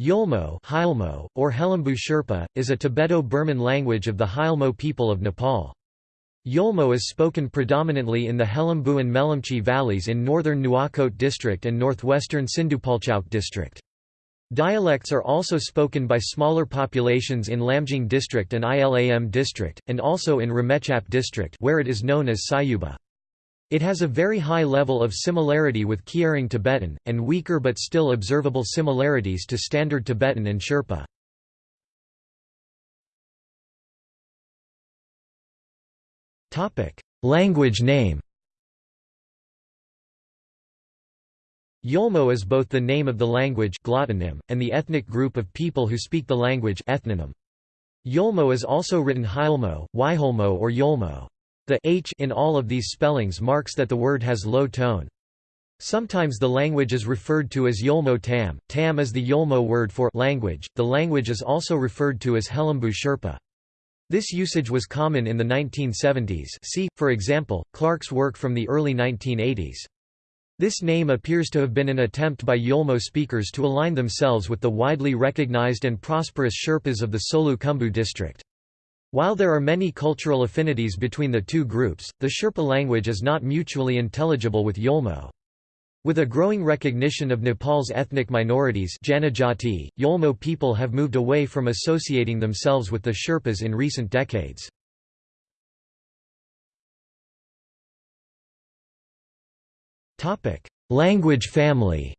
Yolmo, Hyolmo, or Helambu Sherpa, is a Tibeto-Burman language of the Hyolmo people of Nepal. Yolmo is spoken predominantly in the Helambu and Melamchi valleys in northern Nuwakot district and northwestern Sindupalchowk district. Dialects are also spoken by smaller populations in Lamjung district and Ilam district, and also in Ramechhap district where it is known as Sayuba. It has a very high level of similarity with Kyirong Tibetan, and weaker but still observable similarities to Standard Tibetan and Sherpa. Language name Yolmo is both the name of the language glottonym, and the ethnic group of people who speak the language ethnonym. Yolmo is also written Hyolmo, Yholmo or Yolmo. The h in all of these spellings marks that the word has low tone. Sometimes the language is referred to as Yolmo Tam. Tam is the Yolmo word for language. The language is also referred to as Helambu Sherpa. This usage was common in the 1970s see, for example, Clark's work from the early 1980s. This name appears to have been an attempt by Yolmo speakers to align themselves with the widely recognized and prosperous Sherpas of the Solu Khumbu district. While there are many cultural affinities between the two groups, the Sherpa language is not mutually intelligible with Yolmo. With a growing recognition of Nepal's ethnic minorities Janajati, Yolmo people have moved away from associating themselves with the Sherpas in recent decades. Language family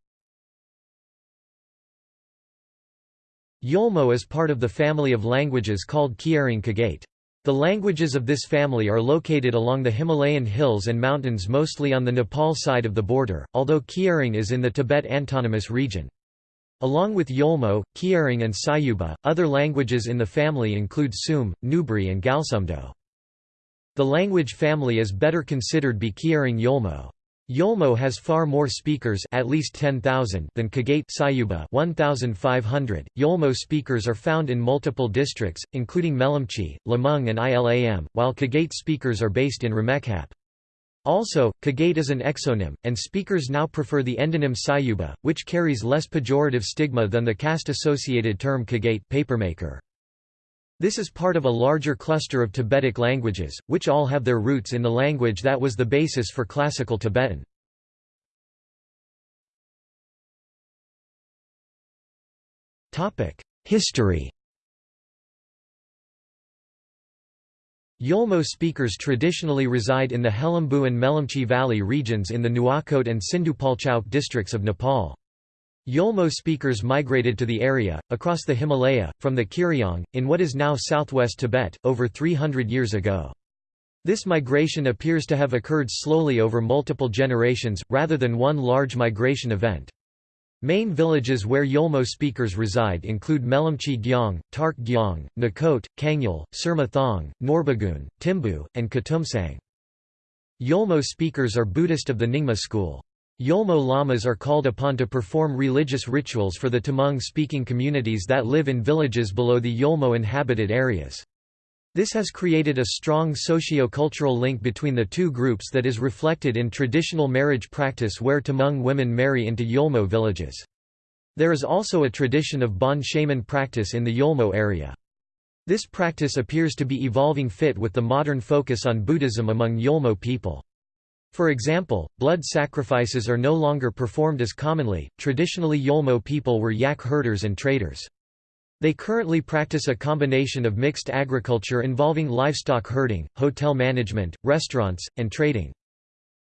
Yolmo is part of the family of languages called Kyirong Kagate. The languages of this family are located along the Himalayan hills and mountains mostly on the Nepal side of the border, although Kyirong is in the Tibet Autonomous Region. Along with Yolmo, Kyirong and Sayuba, other languages in the family include Tsum, Nubri and Gyalsumdo. The language family is better considered be Kyirong Yolmo. Yolmo has far more speakers at least 10,000 than Kagate Sayuba 1,500. Yolmo speakers are found in multiple districts, including Melamchi, Lamjung and Ilam, while Kagate speakers are based in Ramechhap. Also, Kagate is an exonym, and speakers now prefer the endonym Sayuba, which carries less pejorative stigma than the caste-associated term Kagate papermaker. This is part of a larger cluster of Tibetic languages, which all have their roots in the language that was the basis for Classical Tibetan. History Yolmo speakers traditionally reside in the Helambu and Melamchi Valley regions in the Nuwakot and Sindupalchowk districts of Nepal. Yolmo speakers migrated to the area, across the Himalaya, from the Kyirong, in what is now southwest Tibet, over 300 years ago. This migration appears to have occurred slowly over multiple generations, rather than one large migration event. Main villages where Yolmo speakers reside include Melamchi Gyong, Tark Gyong, Nakot, Kangyul, Surma Thong, Norbagun, Timbu, and Katumsang. Yolmo speakers are Buddhist of the Nyingma school. Yolmo lamas are called upon to perform religious rituals for the Tamang-speaking communities that live in villages below the Yolmo-inhabited areas. This has created a strong socio-cultural link between the two groups that is reflected in traditional marriage practice where Tamang women marry into Yolmo villages. There is also a tradition of Bon shaman practice in the Yolmo area. This practice appears to be evolving fit with the modern focus on Buddhism among Yolmo people. For example, blood sacrifices are no longer performed as commonly. Traditionally, Yolmo people were yak herders and traders. They currently practice a combination of mixed agriculture involving livestock herding, hotel management, restaurants, and trading.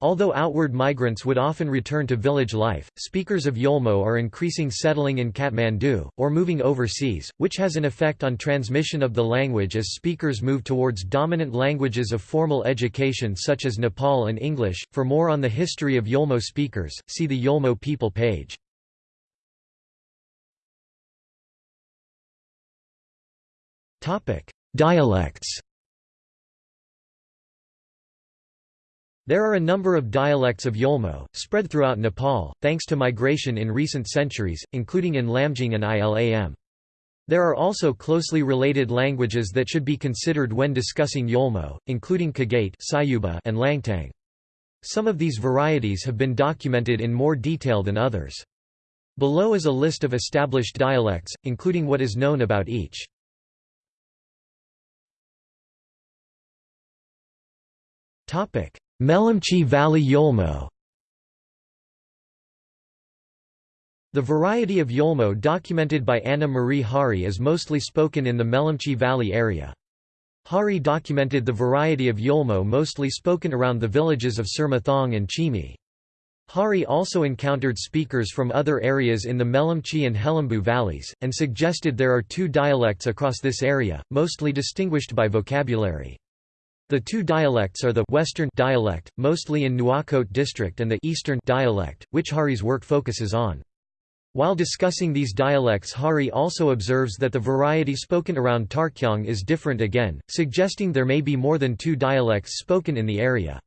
Although outward migrants would often return to village life, speakers of Yolmo are increasing settling in Kathmandu, or moving overseas, which has an effect on transmission of the language as speakers move towards dominant languages of formal education such as Nepal and English. For more on the history of Yolmo speakers, see the Yolmo people page. Dialects There are a number of dialects of Yolmo, spread throughout Nepal, thanks to migration in recent centuries, including in Lamjung and Ilam. There are also closely related languages that should be considered when discussing Yolmo, including Kagate and Langtang. Some of these varieties have been documented in more detail than others. Below is a list of established dialects, including what is known about each. Melamchi Valley Yolmo The variety of Yolmo documented by Anna Maria Hari is mostly spoken in the Melamchi Valley area. Hari documented the variety of Yolmo mostly spoken around the villages of Surmathong and Chimi. Hari also encountered speakers from other areas in the Melamchi and Helambu valleys, and suggested there are two dialects across this area, mostly distinguished by vocabulary. The two dialects are the Western dialect, mostly in Nuwakot district and the Eastern dialect, which Hari's work focuses on. While discussing these dialects Hari also observes that the variety spoken around Tarkyong is different again, suggesting there may be more than two dialects spoken in the area.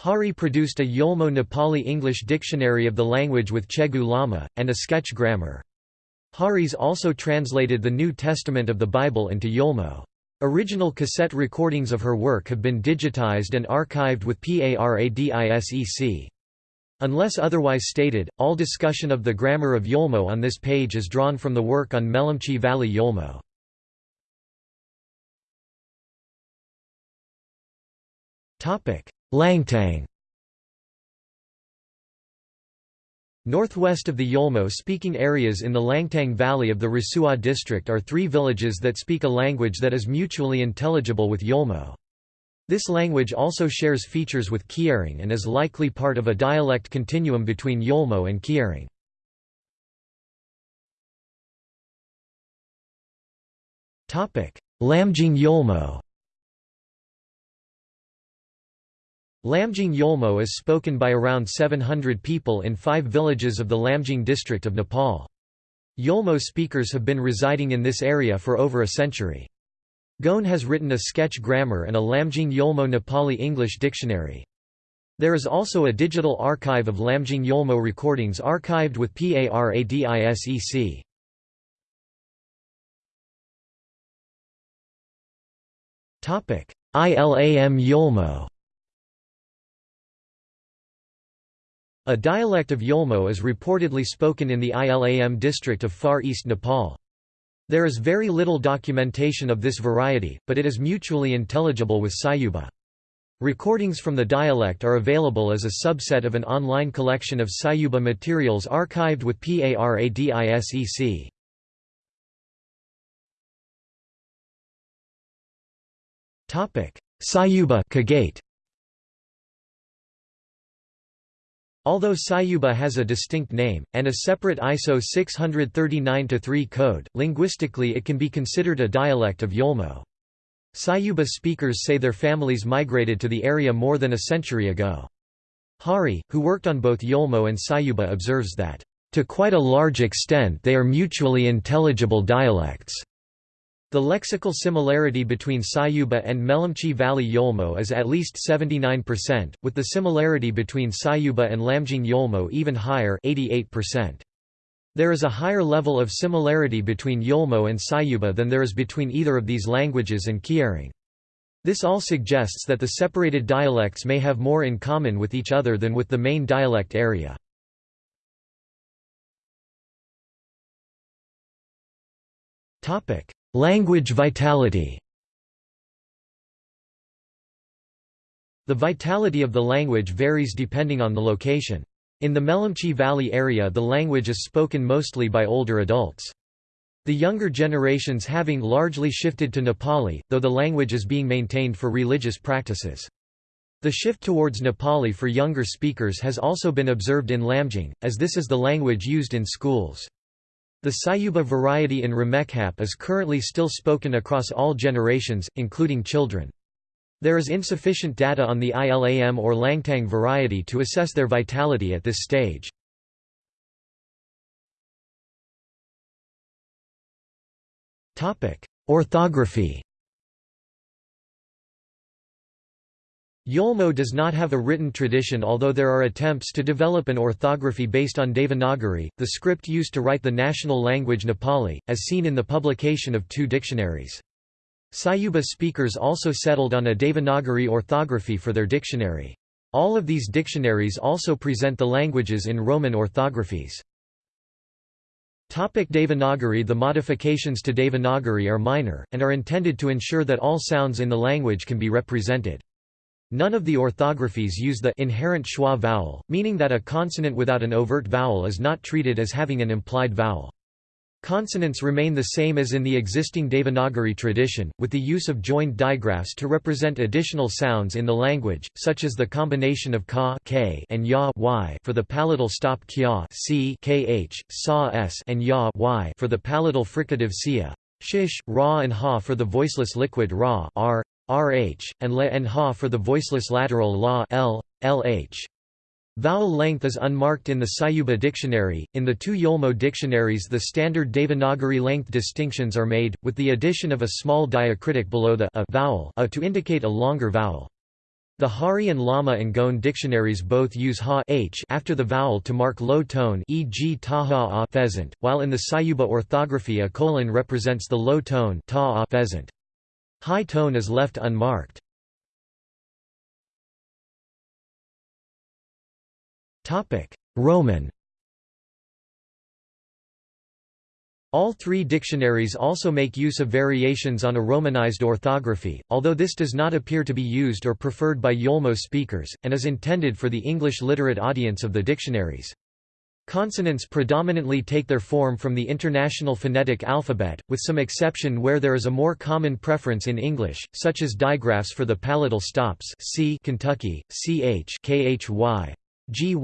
Hari produced a Yolmo Nepali English dictionary of the language with Chegu Lama, and a sketch grammar. Hari's also translated the New Testament of the Bible into Yolmo. Original cassette recordings of her work have been digitized and archived with PARADISEC. Unless otherwise stated, all discussion of the grammar of Yolmo on this page is drawn from the work on Melamchi Valley Yolmo. Langtang Northwest of the Yolmo-speaking areas in the Langtang Valley of the Rasuwa district are three villages that speak a language that is mutually intelligible with Yolmo. This language also shares features with Kyirong and is likely part of a dialect continuum between Yolmo and Kyirong. Lamjung Yolmo Lamjung Yolmo is spoken by around 700 people in five villages of the Lamjung district of Nepal. Yolmo speakers have been residing in this area for over a century. Gawne has written a sketch grammar and a Lamjung Yolmo Nepali English dictionary. There is also a digital archive of Lamjung Yolmo recordings archived with PARADISEC. ILAM Yolmo A dialect of Yolmo is reportedly spoken in the Ilam district of Far East Nepal. There is very little documentation of this variety, but it is mutually intelligible with Sayuba. Recordings from the dialect are available as a subset of an online collection of Sayuba materials archived with PARADISEC. Sayuba Kagate Although Sayuba has a distinct name, and a separate ISO 639-3 code, linguistically it can be considered a dialect of Yolmo. Sayuba speakers say their families migrated to the area more than a century ago. Hari, who worked on both Yolmo and Sayuba observes that, "...to quite a large extent they are mutually intelligible dialects." The lexical similarity between Sayuba and Melamchi Valley Yolmo is at least 79%, with the similarity between Sayuba and Lamjung Yolmo even higher 88%. There is a higher level of similarity between Yolmo and Sayuba than there is between either of these languages and Kyirong. This all suggests that the separated dialects may have more in common with each other than with the main dialect area. Topic: Language vitality The vitality of the language varies depending on the location. In the Melamchi Valley area the language is spoken mostly by older adults. The younger generations having largely shifted to Nepali, though the language is being maintained for religious practices. The shift towards Nepali for younger speakers has also been observed in Lamjung, as this is the language used in schools. The Sayuba variety in Ramechhap is currently still spoken across all generations, including children. There is insufficient data on the ILAM or Langtang variety to assess their vitality at this stage. Orthography Yolmo does not have a written tradition although there are attempts to develop an orthography based on Devanagari, the script used to write the national language Nepali, as seen in the publication of two dictionaries. Sayuba speakers also settled on a Devanagari orthography for their dictionary. All of these dictionaries also present the languages in Roman orthographies. Topic Devanagari The modifications to Devanagari are minor, and are intended to ensure that all sounds in the language can be represented. None of the orthographies use the inherent schwa vowel, meaning that a consonant without an overt vowel is not treated as having an implied vowel. Consonants remain the same as in the existing Devanagari tradition, with the use of joined digraphs to represent additional sounds in the language, such as the combination of ka k and ya y for the palatal stop kya c kh, sa s and ya y for the palatal fricative sia, shish, ra and ha for the voiceless liquid ra r, rh, and le and ha for the voiceless lateral la l, lh. Vowel length is unmarked in the Sayuba dictionary. In the two Yolmo dictionaries, the standard Devanagari length distinctions are made, with the addition of a small diacritic below the a vowel a to indicate a longer vowel. The Hari and Lama and Gawne dictionaries both use ha h after the vowel to mark low tone e.g. taha a pheasant, while in the Sayuba orthography a colon represents the low tone ta a pheasant. High tone is left unmarked. Roman All three dictionaries also make use of variations on a Romanized orthography, although this does not appear to be used or preferred by Yolmo speakers, and is intended for the English literate audience of the dictionaries. Consonants predominantly take their form from the International Phonetic Alphabet, with some exception where there is a more common preference in English, such as digraphs for the palatal stops c Kentucky, ch khy, gy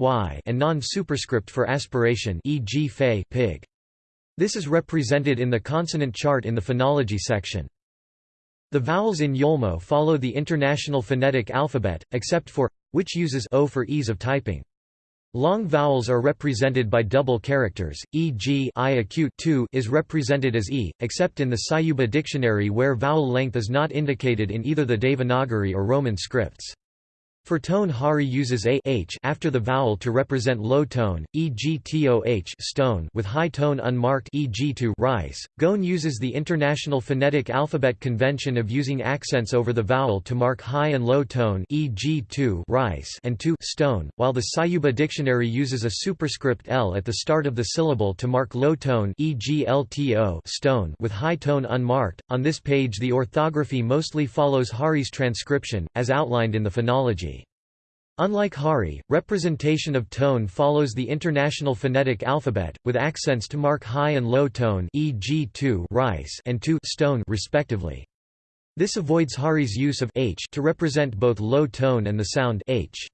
and non-superscript for aspiration e.g. fay pig. This is represented in the consonant chart in the phonology section. The vowels in Yolmo follow the International Phonetic Alphabet, except for which uses o for ease of typing. Long vowels are represented by double characters, e.g. i acute 2 is represented as e, except in the Sayuba dictionary where vowel length is not indicated in either the Devanagari or Roman scripts. For tone Hari uses a h after the vowel to represent low tone, e.g. toh stone with high tone unmarked e.g. to rice. Gawne uses the International Phonetic Alphabet convention of using accents over the vowel to mark high and low tone e.g. to rice and to stone, while the Sayuba dictionary uses a superscript l at the start of the syllable to mark low tone e.g. lto stone with high tone unmarked. On this page the orthography mostly follows Hari's transcription, as outlined in the phonology. Unlike Hari, representation of tone follows the International Phonetic Alphabet, with accents to mark high and low tone e.g. to rice and to stone respectively. This avoids Hari's use of h to represent both low tone and the sound h.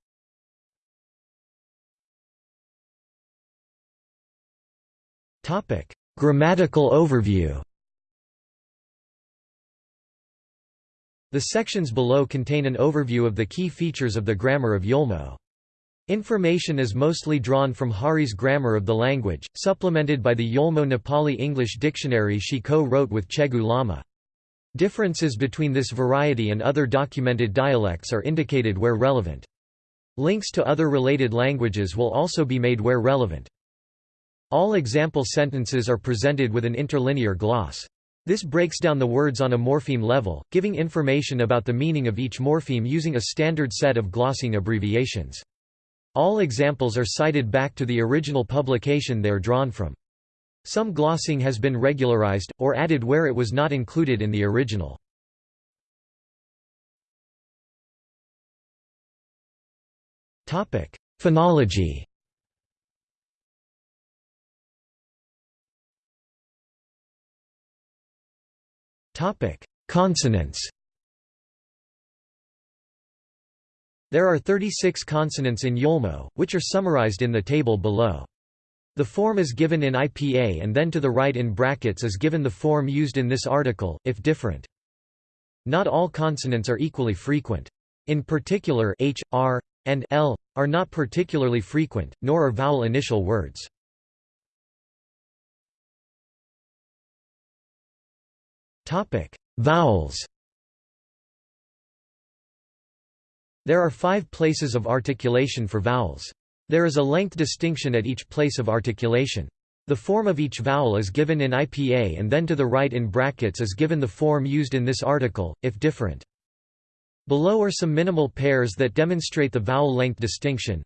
Grammatical overview. The sections below contain an overview of the key features of the grammar of Yolmo. Information is mostly drawn from Hari's Grammar of the Language, supplemented by the Yolmo Nepali English dictionary she co-wrote with Chegu Lama. Differences between this variety and other documented dialects are indicated where relevant. Links to other related languages will also be made where relevant. All example sentences are presented with an interlinear gloss. This breaks down the words on a morpheme level, giving information about the meaning of each morpheme using a standard set of glossing abbreviations. All examples are cited back to the original publication they are drawn from. Some glossing has been regularized, or added where it was not included in the original. Phonology Topic: Consonants. There are 36 consonants in Yolmo, which are summarized in the table below. The form is given in IPA and then to the right in brackets is given the form used in this article, if different. Not all consonants are equally frequent. In particular h, r, and l are not particularly frequent, nor are vowel initial words. Topic: Vowels. There are five places of articulation for vowels. There is a length distinction at each place of articulation. The form of each vowel is given in IPA and then to the right in brackets is given the form used in this article, if different. Below are some minimal pairs that demonstrate the vowel length distinction.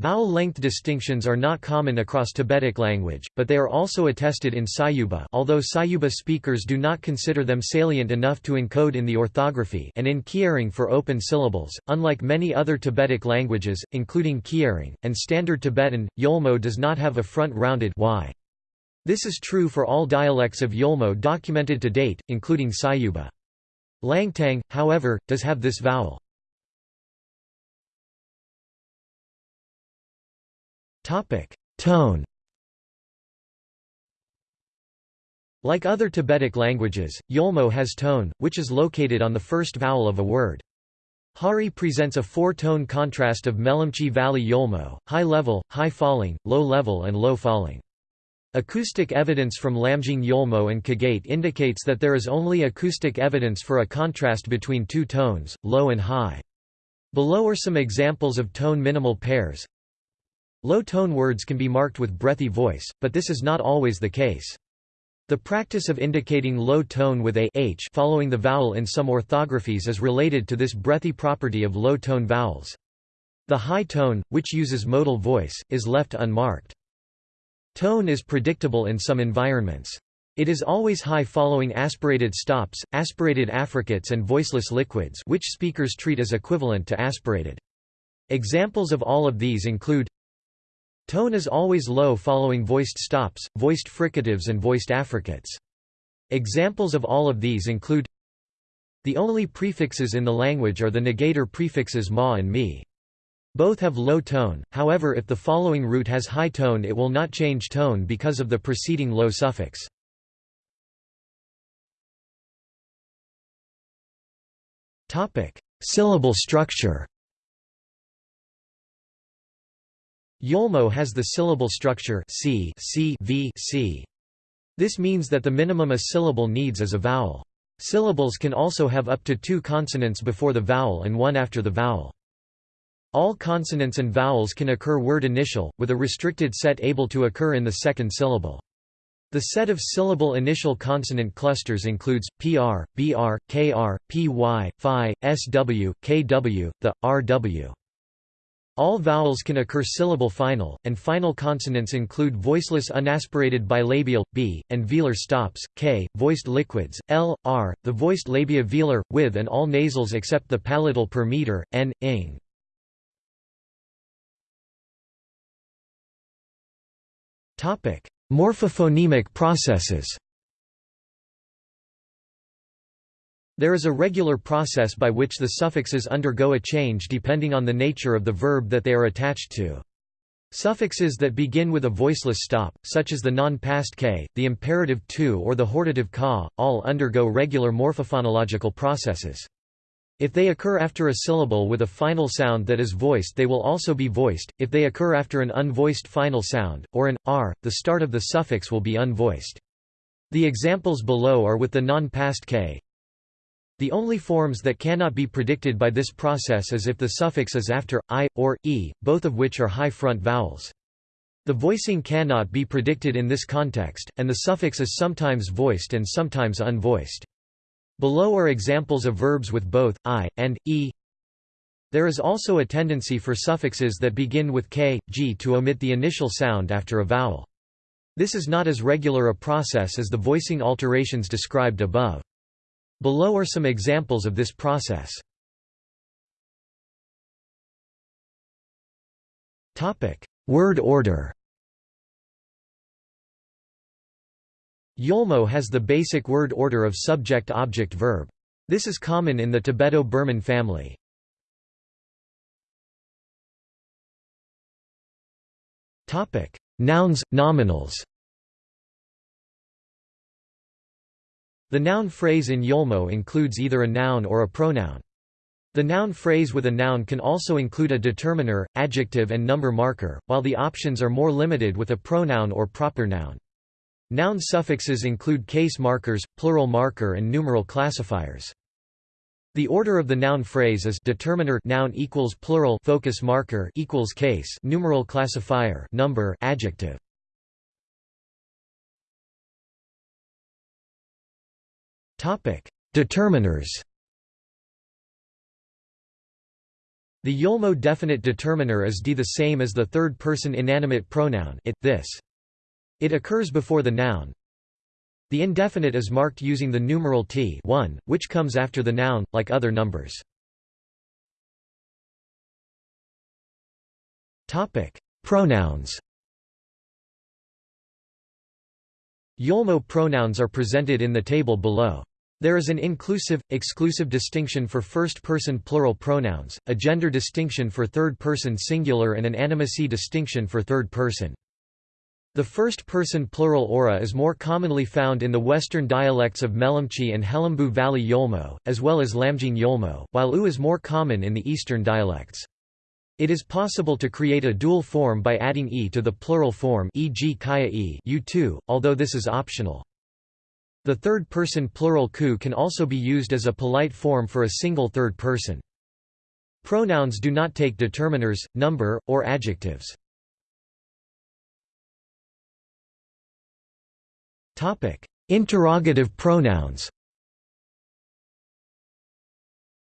Vowel length distinctions are not common across Tibetic language, but they are also attested in Sayuba although Sayuba speakers do not consider them salient enough to encode in the orthography and in Kyirong for open syllables. Unlike many other Tibetic languages, including Kyirong, and Standard Tibetan, Yolmo does not have a front-rounded y. This is true for all dialects of Yolmo documented to date, including Sayuba. Langtang, however, does have this vowel. Tone Like other Tibetic languages, Yolmo has tone, which is located on the first vowel of a word. Hari presents a four-tone contrast of Melamchi Valley Yolmo, high-level, high-falling, low-level and low-falling. Acoustic evidence from Lamjung Yolmo and Kagate indicates that there is only acoustic evidence for a contrast between two tones, low and high. Below are some examples of tone minimal pairs. Low-tone words can be marked with breathy voice, but this is not always the case. The practice of indicating low tone with a h following the vowel in some orthographies is related to this breathy property of low-tone vowels. The high tone, which uses modal voice, is left unmarked. Tone is predictable in some environments. It is always high following aspirated stops, aspirated affricates and voiceless liquids which speakers treat as equivalent to aspirated. Examples of all of these include Tone is always low following voiced stops, voiced fricatives and voiced affricates. Examples of all of these include The only prefixes in the language are the negator prefixes ma and mi. Both have low tone, however if the following root has high tone it will not change tone because of the preceding low suffix. Syllable structure Yolmo has the syllable structure c, c, v, c. This means that the minimum a syllable needs is a vowel. Syllables can also have up to two consonants before the vowel and one after the vowel. All consonants and vowels can occur word initial, with a restricted set able to occur in the second syllable. The set of syllable initial consonant clusters includes pr, br, kr, py, phi, sw, kw, the, rw. All vowels can occur syllable final, and final consonants include voiceless unaspirated bilabial, b, and velar stops, k, voiced liquids, l, r, the voiced labia velar, with and all nasals except the palatal per meter, n, ing. Morphophonemic processes There is a regular process by which the suffixes undergo a change depending on the nature of the verb that they are attached to. Suffixes that begin with a voiceless stop, such as the non-past k, the imperative to or the hortative ka, all undergo regular morphophonological processes. If they occur after a syllable with a final sound that is voiced they will also be voiced, if they occur after an unvoiced final sound, or an r, the start of the suffix will be unvoiced. The examples below are with the non-past k, the only forms that cannot be predicted by this process is if the suffix is after i, or e, both of which are high front vowels. The voicing cannot be predicted in this context, and the suffix is sometimes voiced and sometimes unvoiced. Below are examples of verbs with both i and e. There is also a tendency for suffixes that begin with k, g to omit the initial sound after a vowel. This is not as regular a process as the voicing alterations described above. Below are some examples of this process. Word order Yolmo has the basic word order of subject-object-verb. This is common in the Tibeto-Burman family. Nouns, nominals The noun phrase in Yolmo includes either a noun or a pronoun. The noun phrase with a noun can also include a determiner, adjective and number marker, while the options are more limited with a pronoun or proper noun. Noun suffixes include case markers, plural marker and numeral classifiers. The order of the noun phrase is determiner noun equals plural focus marker equals case numeral classifier number adjective. Determiners. The Yolmo definite determiner is d the same as the third-person inanimate pronoun it, this. It occurs before the noun. The indefinite is marked using the numeral t 1, which comes after the noun, like other numbers. Pronouns Yolmo pronouns are presented in the table below. There is an inclusive, exclusive distinction for first-person plural pronouns, a gender distinction for third-person singular and an animacy distinction for third person. The first-person plural aura is more commonly found in the western dialects of Melamchi and Helambu Valley Yolmo, as well as Lamjung Yolmo, while U is more common in the eastern dialects. It is possible to create a dual form by adding e to the plural form e.g. kaya e u2, although this is optional. The third-person plural ku can also be used as a polite form for a single third person. Pronouns do not take determiners, number, or adjectives. Interrogative pronouns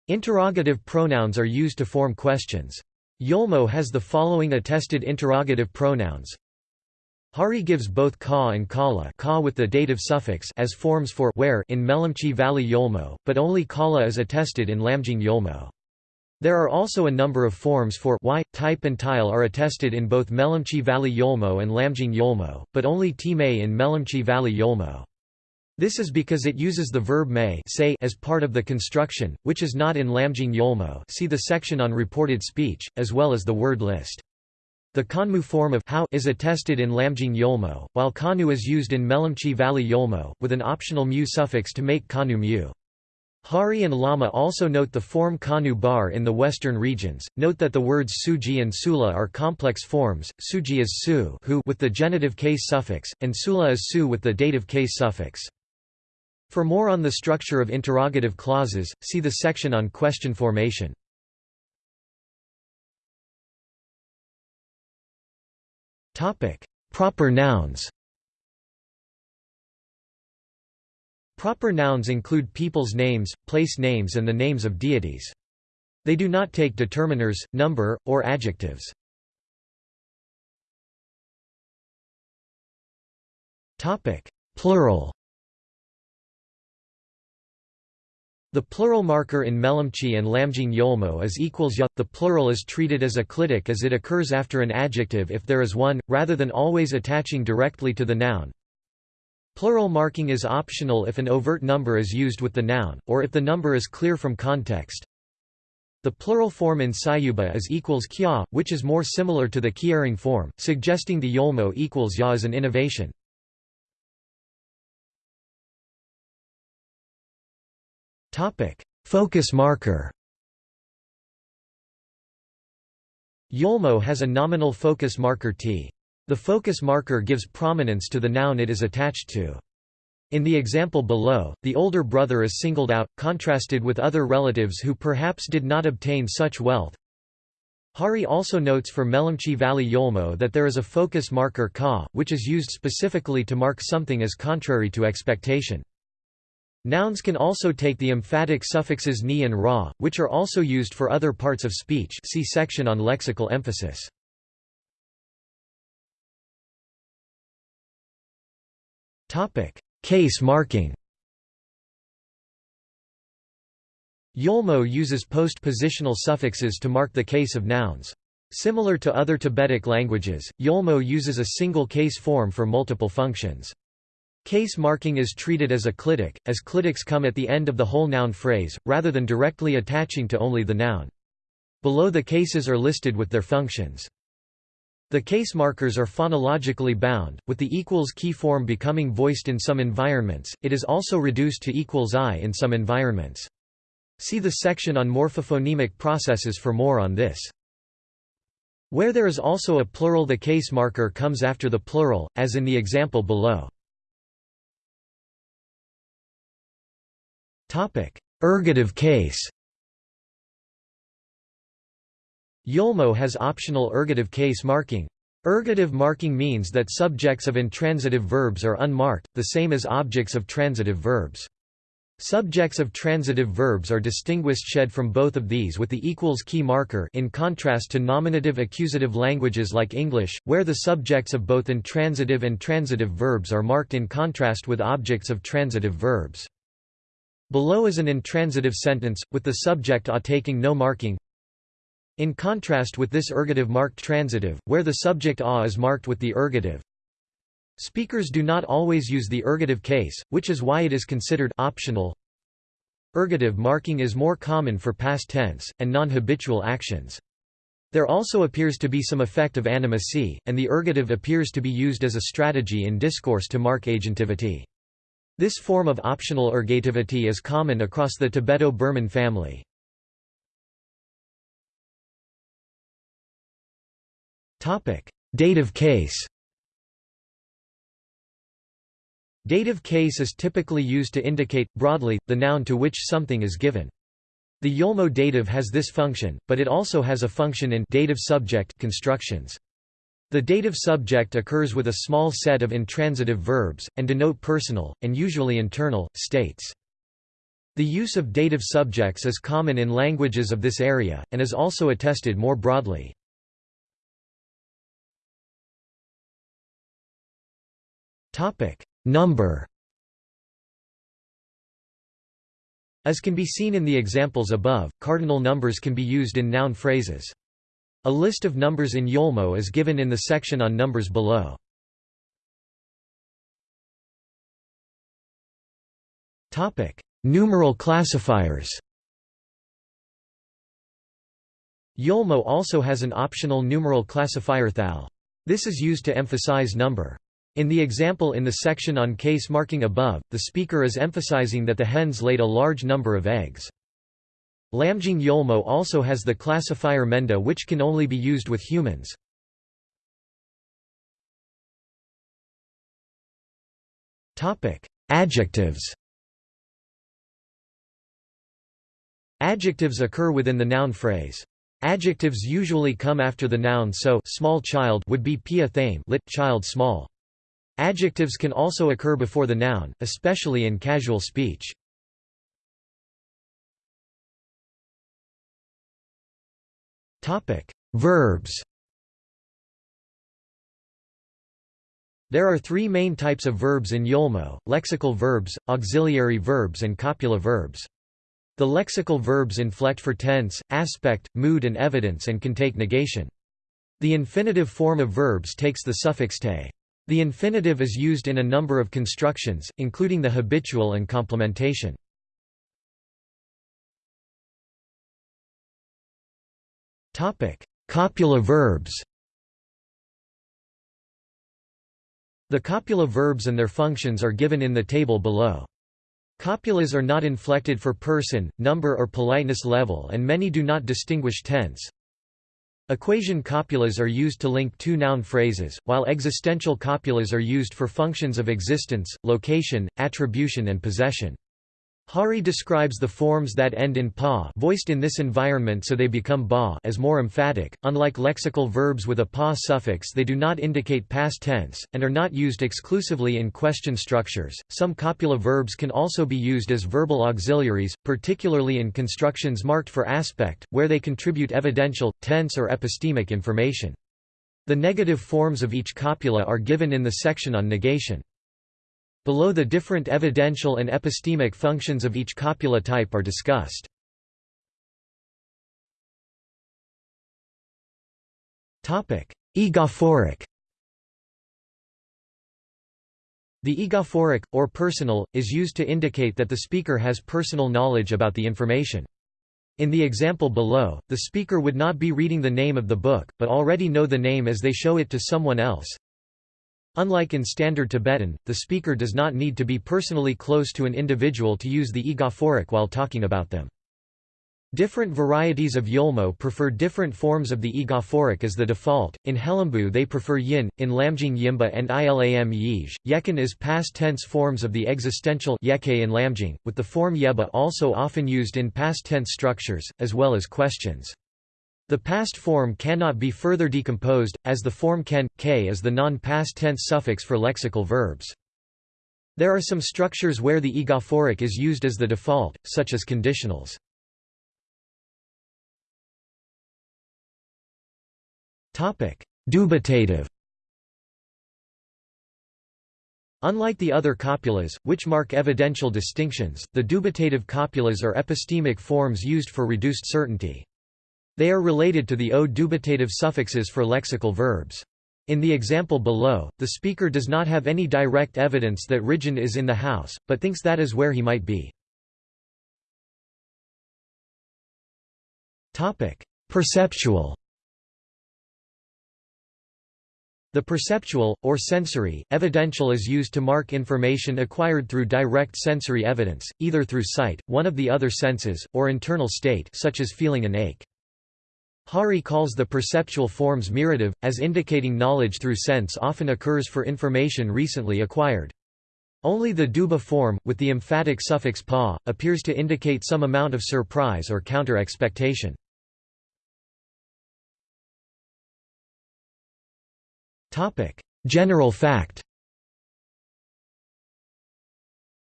Interrogative pronouns are used to form questions. Yolmo has the following attested interrogative pronouns. Hari gives both ka and kala ka with the dative suffix as forms for where in Melamchi Valley Yolmo, but only kala is attested in Lamjung Yolmo. There are also a number of forms for y, type and tile are attested in both Melamchi Valley Yolmo and Lamjung Yolmo, but only time in Melamchi Valley Yolmo. This is because it uses the verb may say as part of the construction, which is not in Lamjung Yolmo see the section on reported speech, as well as the word list. The Kanmu form of how is attested in Lamjung Yolmo, while Kanu is used in Melamchi Valley Yolmo, with an optional mu suffix to make Kanu mu. Hari and Lama also note the form Kanu bar in the western regions. Note that the words suji and sula are complex forms. Suji is su who with the genitive case suffix, and sula is su with the dative case suffix. For more on the structure of interrogative clauses, see the section on question formation. Proper nouns Proper nouns include people's names, place names and the names of deities. They do not take determiners, number, or adjectives. Plural The plural marker in Melamchi and Lamjung Yolmo is equals ya. The plural is treated as a clitic as it occurs after an adjective if there is one, rather than always attaching directly to the noun. Plural marking is optional if an overt number is used with the noun, or if the number is clear from context. The plural form in Sayuba is equals kya, which is more similar to the Kyirong form, suggesting the Yolmo equals ya is an innovation. Focus marker. Yolmo has a nominal focus marker t. The focus marker gives prominence to the noun it is attached to. In the example below, the older brother is singled out, contrasted with other relatives who perhaps did not obtain such wealth. Hari also notes for Melamchi Valley Yolmo that there is a focus marker ka, which is used specifically to mark something as contrary to expectation. Nouns can also take the emphatic suffixes ni and ra, which are also used for other parts of speech see section on lexical emphasis. Case marking Yolmo uses postpositional suffixes to mark the case of nouns. Similar to other Tibetic languages, Yolmo uses a single case form for multiple functions. Case marking is treated as a clitic, as clitics come at the end of the whole noun phrase, rather than directly attaching to only the noun. Below the cases are listed with their functions. The case markers are phonologically bound, with the equals key form becoming voiced in some environments, it is also reduced to equals i in some environments. See the section on morphophonemic processes for more on this. Where there is also a plural the case marker comes after the plural, as in the example below. Ergative case Yolmo has optional ergative case marking. Ergative marking means that subjects of intransitive verbs are unmarked, the same as objects of transitive verbs. Subjects of transitive verbs are distinguished shed from both of these with the equals key marker in contrast to nominative accusative languages like English, where the subjects of both intransitive and transitive verbs are marked in contrast with objects of transitive verbs. Below is an intransitive sentence, with the subject a taking no marking. In contrast with this ergative marked transitive, where the subject a is marked with the ergative, Speakers do not always use the ergative case, which is why it is considered optional. Ergative marking is more common for past tense, and non-habitual actions. There also appears to be some effect of animacy, and the ergative appears to be used as a strategy in discourse to mark agentivity. This form of optional ergativity is common across the Tibeto-Burman family. Dative case Dative case is typically used to indicate, broadly, the noun to which something is given. The Yolmo dative has this function, but it also has a function in dative subject constructions. The dative subject occurs with a small set of intransitive verbs, and denote personal, and usually internal, states. The use of dative subjects is common in languages of this area, and is also attested more broadly. Number As can be seen in the examples above, cardinal numbers can be used in noun phrases. A list of numbers in Yolmo is given in the section on numbers below. Numeral classifiers Yolmo also has an optional numeral classifier thal. This is used to emphasize number. In the example in the section on case marking above, the speaker is emphasizing that the hens laid a large number of eggs. Lamjung Yolmo also has the classifier menda which can only be used with humans. Adjectives Adjectives occur within the noun phrase. Adjectives usually come after the noun so small child would be pia thame lit child small. Adjectives can also occur before the noun, especially in casual speech. Verbs There are three main types of verbs in Yolmo, lexical verbs, auxiliary verbs and copula verbs. The lexical verbs inflect for tense, aspect, mood and evidence and can take negation. The infinitive form of verbs takes the suffix te. The infinitive is used in a number of constructions, including the habitual and complementation. Copula verbs The copula verbs and their functions are given in the table below. Copulas are not inflected for person, number or politeness level and many do not distinguish tense. Equation copulas are used to link two noun phrases, while existential copulas are used for functions of existence, location, attribution and possession. Hari describes the forms that end in pa voiced in this environment so they become ba as more emphatic. Unlike lexical verbs with a pa suffix, they do not indicate past tense and are not used exclusively in question structures. Some copula verbs can also be used as verbal auxiliaries, particularly in constructions marked for aspect, where they contribute evidential, tense or epistemic information. The negative forms of each copula are given in the section on negation. Below the different evidential and epistemic functions of each copula type are discussed. Egophoric The egophoric, or personal, is used to indicate that the speaker has personal knowledge about the information. In the example below, the speaker would not be reading the name of the book, but already know the name as they show it to someone else. Unlike in Standard Tibetan, the speaker does not need to be personally close to an individual to use the egophoric while talking about them. Different varieties of Yolmo prefer different forms of the egophoric as the default. In Helambu they prefer yin, in Lamjung yimba and ilam yij. Yekan is past tense forms of the existential yeke in Lamjung, with the form yeba also often used in past tense structures, as well as questions. The past form cannot be further decomposed, as the form can, k is the non-past tense suffix for lexical verbs. There are some structures where the egophoric is used as the default, such as conditionals. Dubitative Unlike the other copulas, which mark evidential distinctions, the dubitative copulas are epistemic forms used for reduced certainty. They are related to the o dubitative suffixes for lexical verbs. In the example below, the speaker does not have any direct evidence that Ridgeon is in the house, but thinks that is where he might be. Perceptual The perceptual, or sensory, evidential is used to mark information acquired through direct sensory evidence, either through sight, one of the other senses, or internal state such as feeling an ache. Hari calls the perceptual forms mirative, as indicating knowledge through sense often occurs for information recently acquired. Only the duba form, with the emphatic suffix pa, appears to indicate some amount of surprise or counter-expectation. General fact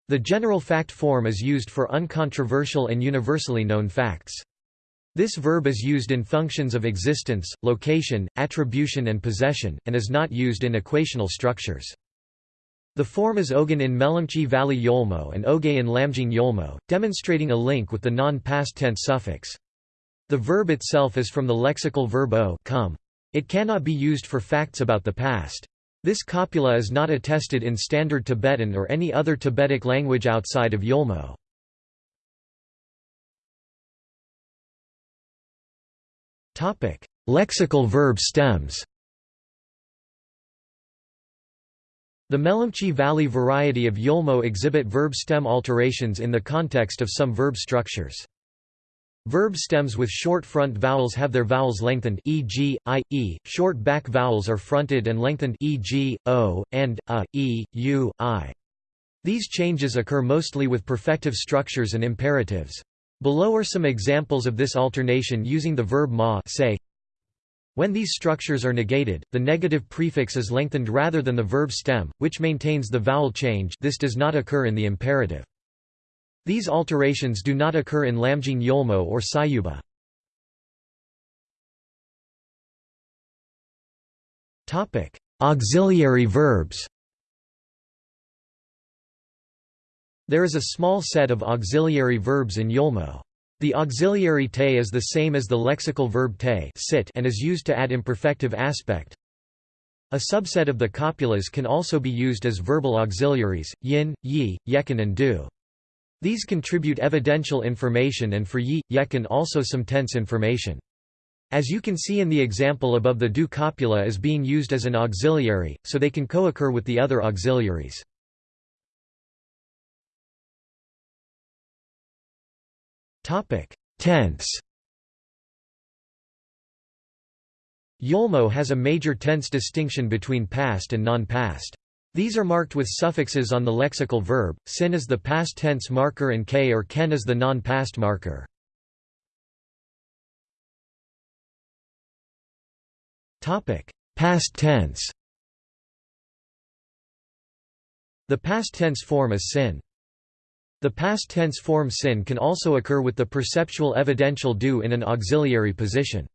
The general fact form is used for uncontroversial and universally known facts. This verb is used in functions of existence, location, attribution and possession, and is not used in equational structures. The form is ogan in Melamchi Valley Yolmo and oge in Lamjung Yolmo, demonstrating a link with the non-past tense suffix. The verb itself is from the lexical verb o come. It cannot be used for facts about the past. This copula is not attested in Standard Tibetan or any other Tibetic language outside of Yolmo. Lexical verb stems The Melamchi Valley variety of Yolmo exhibit verb stem alterations in the context of some verb structures. Verb stems with short front vowels have their vowels lengthened e.g., i, e, short back vowels are fronted and lengthened e.g., o, and, a, e, u, i. These changes occur mostly with perfective structures and imperatives. Below are some examples of this alternation using the verb ma say. When these structures are negated, the negative prefix is lengthened rather than the verb stem, which maintains the vowel change this does not occur in the imperative. These alterations do not occur in Lamjung Yolmo or Sayuba. Auxiliary verbs There is a small set of auxiliary verbs in Yolmo. The auxiliary te is the same as the lexical verb te sit and is used to add imperfective aspect. A subset of the copulas can also be used as verbal auxiliaries, yin, yi, yekin and du. These contribute evidential information and for yi, yekin also some tense information. As you can see in the example above the du copula is being used as an auxiliary, so they can co-occur with the other auxiliaries. Tense Yolmo has a major tense distinction between past and non-past. These are marked with suffixes on the lexical verb, sin is the past tense marker and k or ken is the non-past marker. Past tense The past tense form is sin. The past tense form sin can also occur with the perceptual evidential du in an auxiliary position.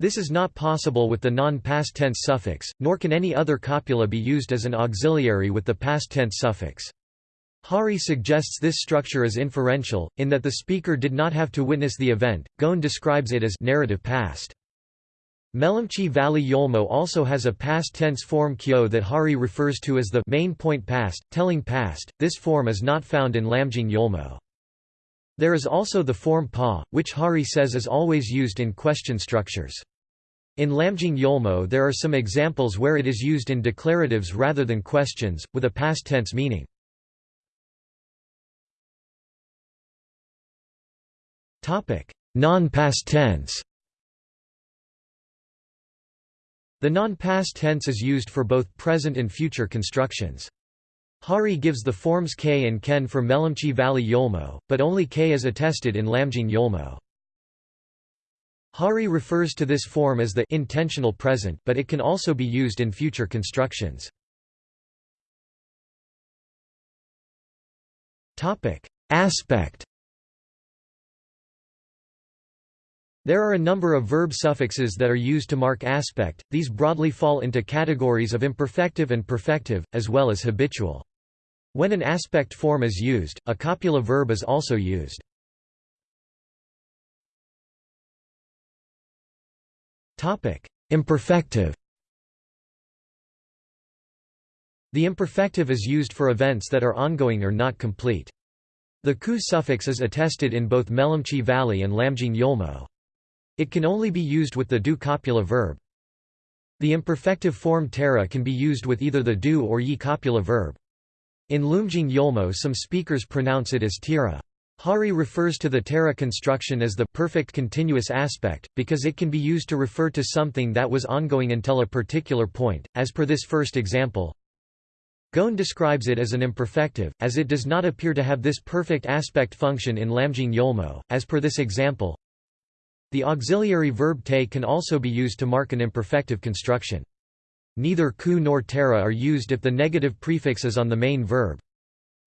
This is not possible with the non-past tense suffix, nor can any other copula be used as an auxiliary with the past tense suffix. Hari suggests this structure is inferential, in that the speaker did not have to witness the event. Gawne describes it as narrative past. Melamchi Valley Yolmo also has a past tense form kyo that Hari refers to as the main point past, telling past. This form is not found in Lamjung Yolmo. There is also the form pa, which Hari says is always used in question structures. In Lamjung Yolmo there are some examples where it is used in declaratives rather than questions, with a past tense meaning. Non-past tense The non-past tense is used for both present and future constructions. Hari gives the forms k and ken for Melamchi Valley Yolmo, but only k is attested in Lamjung Yolmo. Hari refers to this form as the intentional present but it can also be used in future constructions. Aspect There are a number of verb suffixes that are used to mark aspect, these broadly fall into categories of imperfective and perfective, as well as habitual. When an aspect form is used, a copula verb is also used. Imperfective The imperfective is used for events that are ongoing or not complete. The ku suffix is attested in both Melamchi Valley and Lamjung Yolmo. It can only be used with the do copula verb. The imperfective form tera can be used with either the do or yi copula verb. In Lamjung Yolmo some speakers pronounce it as tira. Hari refers to the tera construction as the perfect continuous aspect, because it can be used to refer to something that was ongoing until a particular point, as per this first example. Gawne describes it as an imperfective, as it does not appear to have this perfect aspect function in Lamjung Yolmo, as per this example. The auxiliary verb te can also be used to mark an imperfective construction. Neither ku nor tera are used if the negative prefix is on the main verb.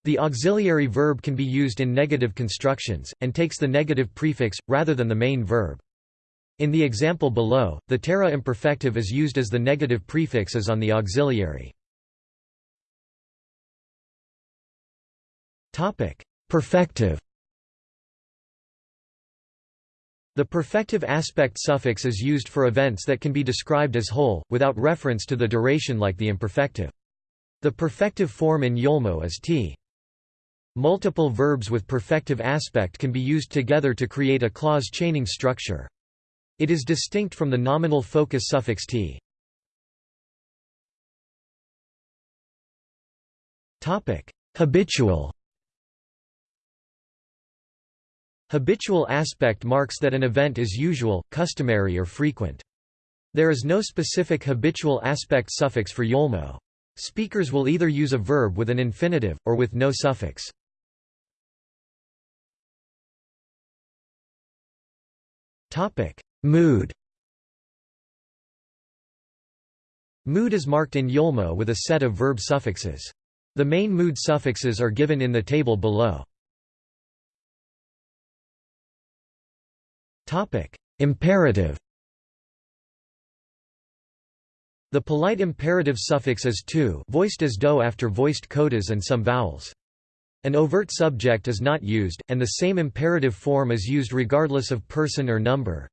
The auxiliary verb can be used in negative constructions, and takes the negative prefix, rather than the main verb. In the example below, the tera imperfective is used as the negative prefix is on the auxiliary. Perfective The perfective aspect suffix is used for events that can be described as whole, without reference to the duration like the imperfective. The perfective form in Yolmo is t. Multiple verbs with perfective aspect can be used together to create a clause chaining structure. It is distinct from the nominal focus suffix t. Habitual Habitual aspect marks that an event is usual, customary or frequent. There is no specific habitual aspect suffix for Yolmo. Speakers will either use a verb with an infinitive, or with no suffix. Mood Mood is marked in Yolmo with a set of verb suffixes. The main mood suffixes are given in the table below. Topic: Imperative. The polite imperative suffix is to, voiced as do after voiced codas and some vowels. An overt subject is not used, and the same imperative form is used regardless of person or number.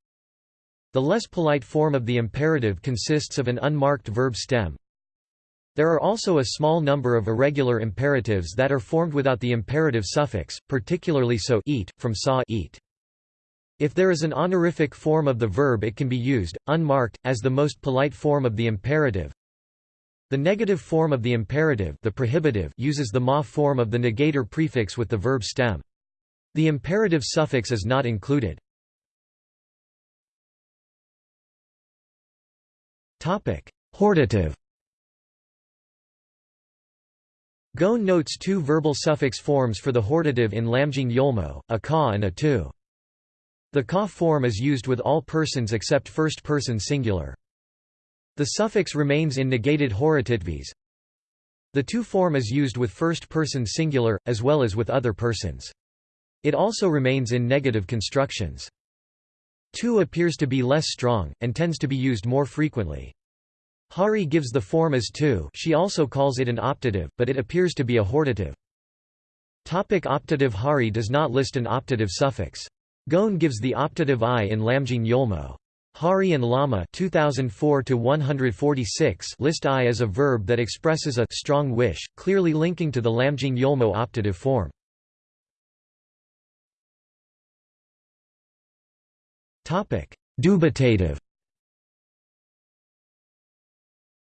The less polite form of the imperative consists of an unmarked verb stem. There are also a small number of irregular imperatives that are formed without the imperative suffix, particularly so eat, from saw eat. If there is an honorific form of the verb it can be used, unmarked, as the most polite form of the imperative. The negative form of the imperative the prohibitive uses the ma form of the negator prefix with the verb stem. The imperative suffix is not included. Hortative Gawne notes two verbal suffix forms for the hortative in Lamjung Yolmo, a ka and a tu. The ka form is used with all persons except first person singular. The suffix remains in negated hortatives. The tu form is used with first person singular, as well as with other persons. It also remains in negative constructions. Tu appears to be less strong, and tends to be used more frequently. Hari gives the form as tu she also calls it an optative, but it appears to be a hortative. Topic optative Hari does not list an optative suffix. Gawne gives the optative i in Lamjung Yolmo. Hari and Lama 2004 list i as a verb that expresses a strong wish, clearly linking to the Lamjung Yolmo optative form. Dubitative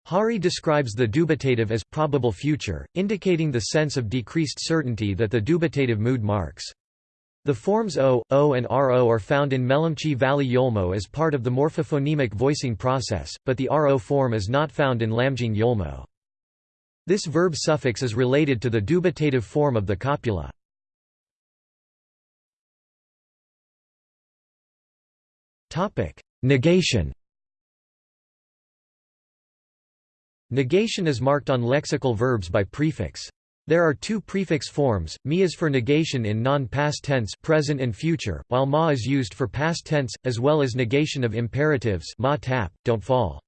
Hari describes the dubitative as probable future, indicating the sense of decreased certainty that the dubitative mood marks. The forms o, o and ro are found in Melamchi Valley Yolmo as part of the morphophonemic voicing process, but the ro form is not found in Lamjung Yolmo. This verb suffix is related to the dubitative form of the copula. Negation Negation is marked on lexical verbs by prefix. There are two prefix forms, mi is for negation in non-past tense present and future, while ma is used for past tense, as well as negation of imperatives ma tap, don't fall.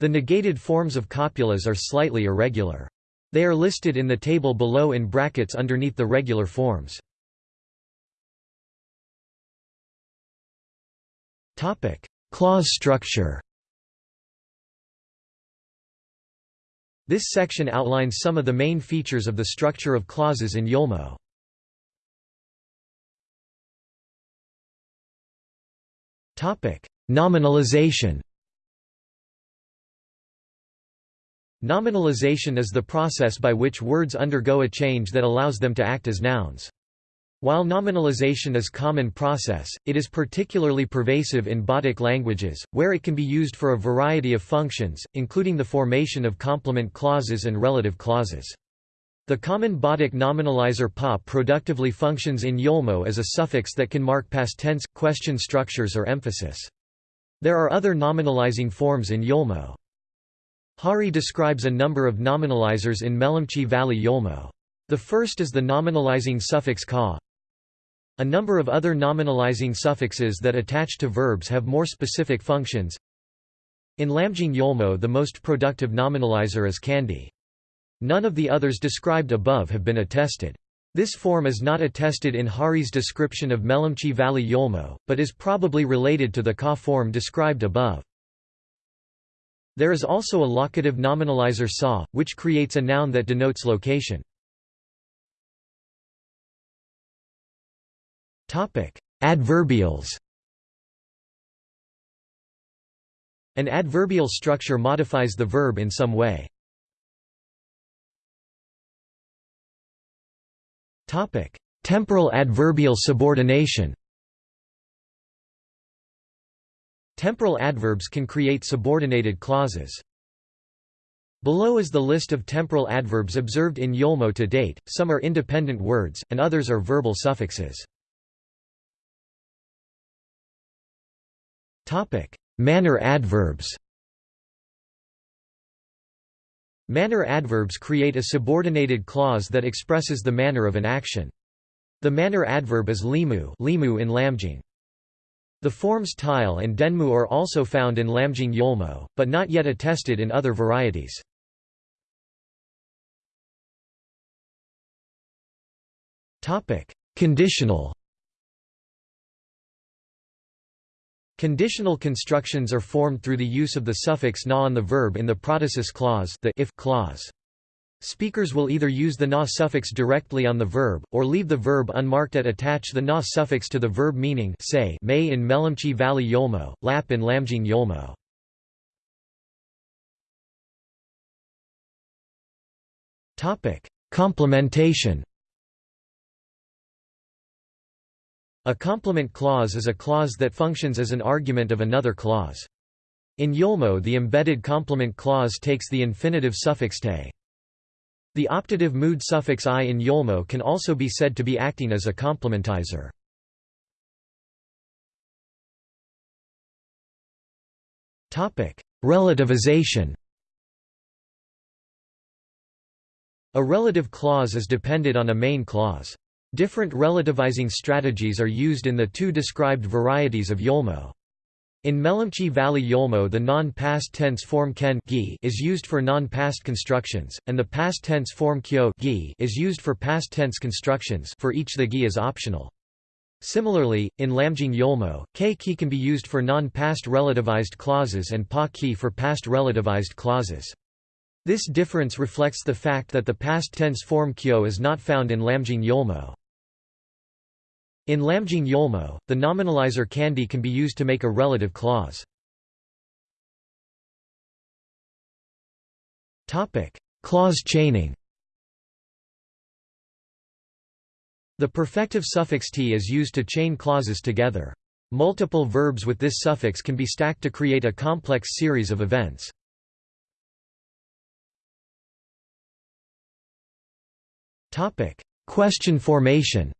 The negated forms of copulas are slightly irregular. They are listed in the table below in brackets underneath the regular forms. Clause structure This section outlines some of the main features of the structure of clauses in Yolmo. Nominalization Nominalization is the process by which words undergo a change that allows them to act as nouns. While nominalization is common process, it is particularly pervasive in Bodic languages, where it can be used for a variety of functions, including the formation of complement clauses and relative clauses. The common Bodic nominalizer pa productively functions in Yolmo as a suffix that can mark past tense, question structures or emphasis. There are other nominalizing forms in Yolmo. Hari describes a number of nominalizers in Melamchi Valley Yolmo. The first is the nominalizing suffix ka, a number of other nominalizing suffixes that attach to verbs have more specific functions. In Lamjung Yolmo the most productive nominalizer is kandi. None of the others described above have been attested. This form is not attested in Hari's description of Melamchi Valley Yolmo, but is probably related to the ka form described above. There is also a locative nominalizer sa, which creates a noun that denotes location. Topic: Adverbials. An adverbial structure modifies the verb in some way. Topic: Temporal adverbial subordination. Temporal adverbs can create subordinated clauses. Below is the list of temporal adverbs observed in Yolmo to date, some are independent words, and others are verbal suffixes. Manner adverbs Manner adverbs create a subordinated clause that expresses the manner of an action. The manner adverb is limu, limu in Lamjung. The forms tile and denmu are also found in Lamjung Yolmo, but not yet attested in other varieties. Topic: Conditional Conditional constructions are formed through the use of the suffix na on the verb in the protasis clause the if clause. Speakers will either use the na suffix directly on the verb, or leave the verb unmarked at attach the na suffix to the verb meaning say may in Melamchi Valley Yolmo, lap in Lamjung Yolmo. Complementation A complement clause is a clause that functions as an argument of another clause. In Yolmo the embedded complement clause takes the infinitive suffix te. The optative mood suffix i in Yolmo can also be said to be acting as a complementizer. Relativization A relative clause is dependent on a main clause. Different relativizing strategies are used in the two described varieties of Yolmo. In Melamchi Valley Yolmo the non-past tense form ken is used for non-past constructions, and the past tense form kyo is used for past tense constructions for each the gi is optional. Similarly, in Lamjung Yolmo, k ki can be used for non-past relativized clauses and pa ki for past relativized clauses. This difference reflects the fact that the past tense form kyo is not found in Lamjung Yolmo. In Lamjung Yolmo, the nominalizer kandi can be used to make a relative clause. clause chaining The perfective suffix t is used to chain clauses together. Multiple verbs with this suffix can be stacked to create a complex series of events. Question formation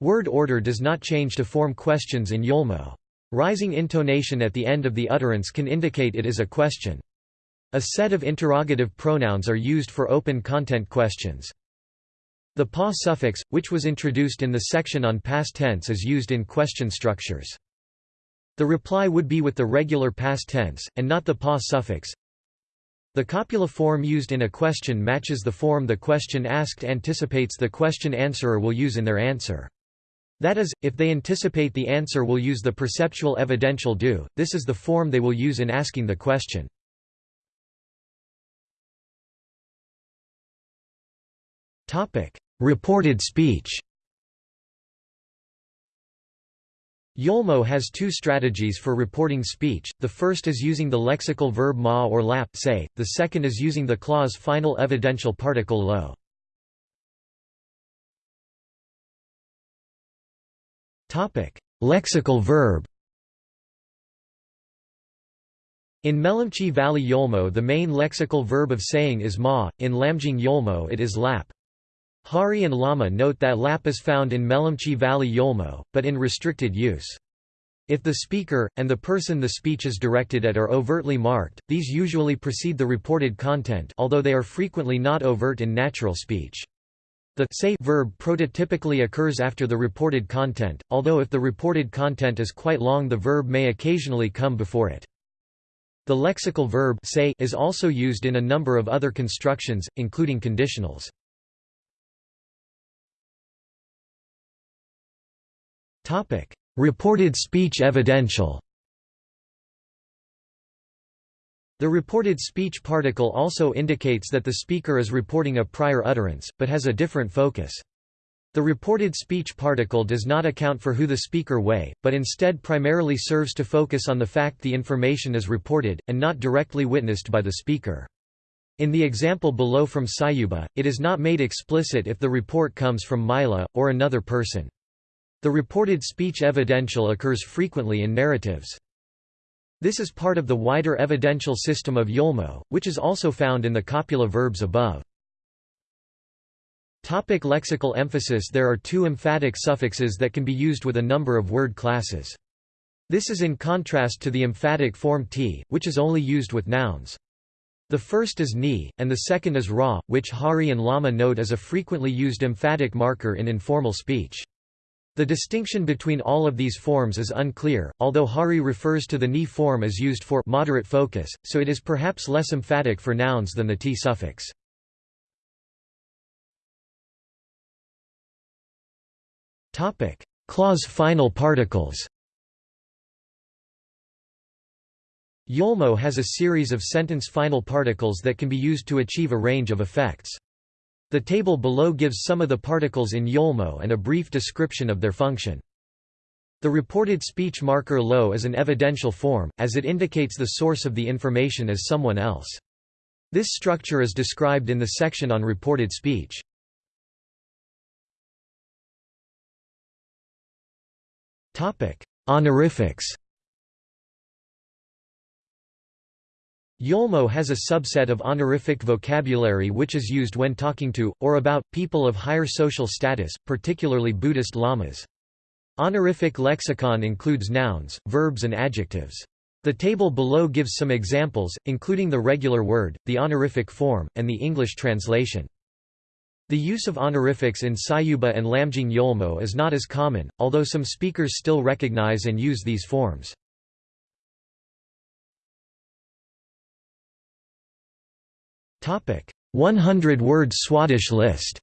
Word order does not change to form questions in Yolmo. Rising intonation at the end of the utterance can indicate it is a question. A set of interrogative pronouns are used for open content questions. The pa suffix, which was introduced in the section on past tense is used in question structures. The reply would be with the regular past tense, and not the pa suffix. The copula form used in a question matches the form the question asked anticipates the question answerer will use in their answer. That is, if they anticipate the answer will use the perceptual evidential do, this is the form they will use in asking the question. Reported speech Yolmo has two strategies for reporting speech, the first is using the lexical verb ma or lap say, the second is using the clause final evidential particle lo. Lexical verb In Melamchi Valley Yolmo the main lexical verb of saying is ma, in Lamjung Yolmo it is lap. Hari and Lama note that lap is found in Melamchi Valley Yolmo, but in restricted use. If the speaker, and the person the speech is directed at are overtly marked, these usually precede the reported content although they are frequently not overt in natural speech. The say verb prototypically occurs after the reported content, although if the reported content is quite long the verb may occasionally come before it. The lexical verb say is also used in a number of other constructions, including conditionals. Reported speech evidential The reported speech particle also indicates that the speaker is reporting a prior utterance, but has a different focus. The reported speech particle does not account for who the speaker way, but instead primarily serves to focus on the fact the information is reported, and not directly witnessed by the speaker. In the example below from Sayuba, it is not made explicit if the report comes from Mila, or another person. The reported speech evidential occurs frequently in narratives. This is part of the wider evidential system of Yolmo, which is also found in the copula verbs above. Topic lexical emphasis There are two emphatic suffixes that can be used with a number of word classes. This is in contrast to the emphatic form t, which is only used with nouns. The first is ni, and the second is ra, which Hari and Lama note as a frequently used emphatic marker in informal speech. The distinction between all of these forms is unclear, although Hari refers to the ni form as used for moderate focus, so it is perhaps less emphatic for nouns than the t suffix. Topic: Clause final particles Yolmo has a series of sentence final particles that can be used to achieve a range of effects. The table below gives some of the particles in Yolmo and a brief description of their function. The reported speech marker lo is an evidential form, as it indicates the source of the information as someone else. This structure is described in the section on reported speech. Honorifics Yolmo has a subset of honorific vocabulary which is used when talking to, or about, people of higher social status, particularly Buddhist lamas. Honorific lexicon includes nouns, verbs and adjectives. The table below gives some examples, including the regular word, the honorific form, and the English translation. The use of honorifics in Sayuba and Lamjung Yolmo is not as common, although some speakers still recognize and use these forms. 100-word Swadesh list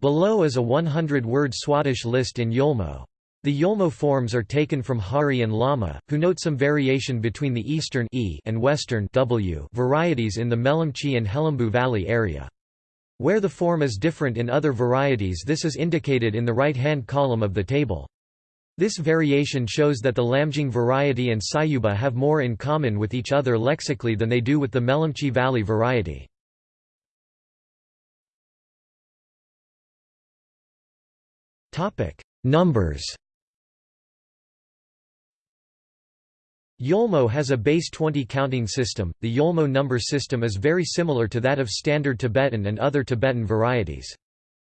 Below is a 100-word Swadesh list in Yolmo. The Yolmo forms are taken from Hari and Lama, who note some variation between the eastern e and western w varieties in the Melamchi and Helambu Valley area. Where the form is different in other varieties this is indicated in the right-hand column of the table. This variation shows that the Lamjung variety and Sayuba have more in common with each other lexically than they do with the Melamchi Valley variety. Numbers Yolmo has a base 20 counting system. The Yolmo number system is very similar to that of Standard Tibetan and other Tibetan varieties.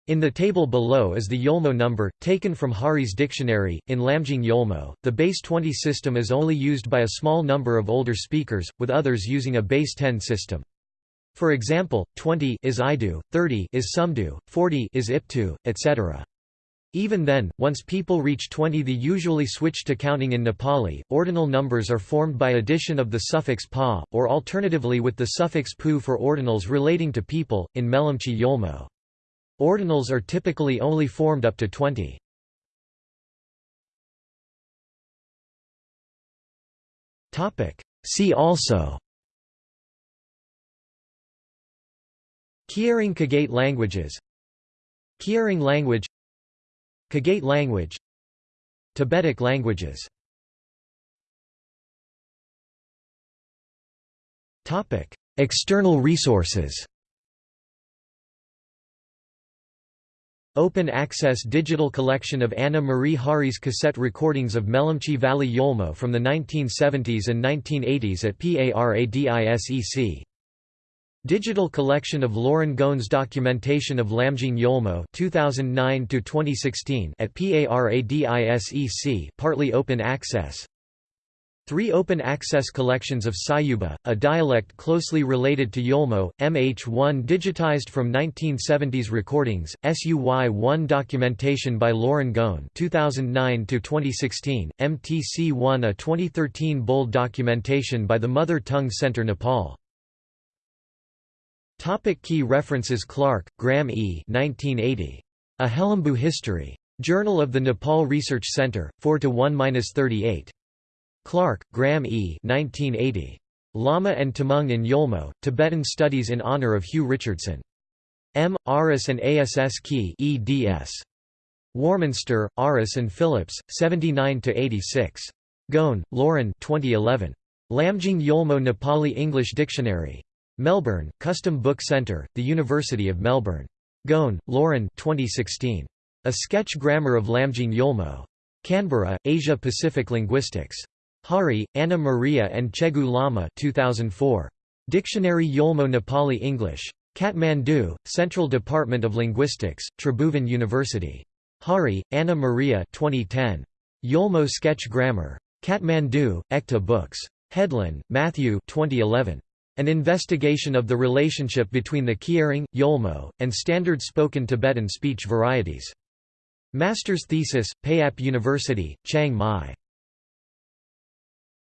In the table below is the Yolmo number, taken from Hari's dictionary. In Lamjung Yolmo, the base 20 system is only used by a small number of older speakers, with others using a base 10 system. For example, 20 is Idu, 30 is Sumdu, 40 is Iptu, etc. Even then, once people reach 20 they usually switch to counting in Nepali. Ordinal numbers are formed by addition of the suffix pa, or alternatively with the suffix pu for ordinals relating to people, in Melamchi Yolmo. Ordinals are typically only formed up to 20. See also. Kyirong Kagate languages. Kyirong language. Kagate language. Tibetic languages. External resources Open access digital collection of Anna Maria Hari's cassette recordings of Melamchi Valley Yolmo from the 1970s and 1980s at PARADISEC. Digital collection of Lauren Gawne's documentation of Lamjung Yolmo 2009 at PARADISEC partly open access Three open-access collections of Sayuba, a dialect closely related to Yolmo, MH1 digitized from 1970s recordings, SUY1 documentation by Lauren Gawne 2009-2016, MTC1 a 2013 bold documentation by the Mother Tongue Center Nepal. Topic key references Clark, Graham E. 1980. A Helambu History. Journal of the Nepal Research Center, 4–1–38. Clark, Graham E. 1980. Lama and Tamang in Yolmo, Tibetan Studies in Honor of Hugh Richardson. M. Aris and ASS Kyi eds. Warminster, Aris and Phillips, 79–86. Gawne, Lauren 2011. Lamjung Yolmo Nepali English Dictionary. Melbourne, Custom Book Centre, The University of Melbourne. Gawne, Lauren 2016. A Sketch Grammar of Lamjung Yolmo. Canberra, Asia Pacific Linguistics. Hari, Anna Maria and Chhegu Lama 2004. Dictionary Yolmo Nepali English. Kathmandu, Central Department of Linguistics, Tribhuvan University. Hari, Anna Maria 2010. Yolmo Sketch Grammar. Kathmandu, Ekta Books. Headland, Matthew 2011. An investigation of the relationship between the Kyirong, Yolmo, and standard spoken Tibetan speech varieties. Master's thesis, Payap University, Chiang Mai.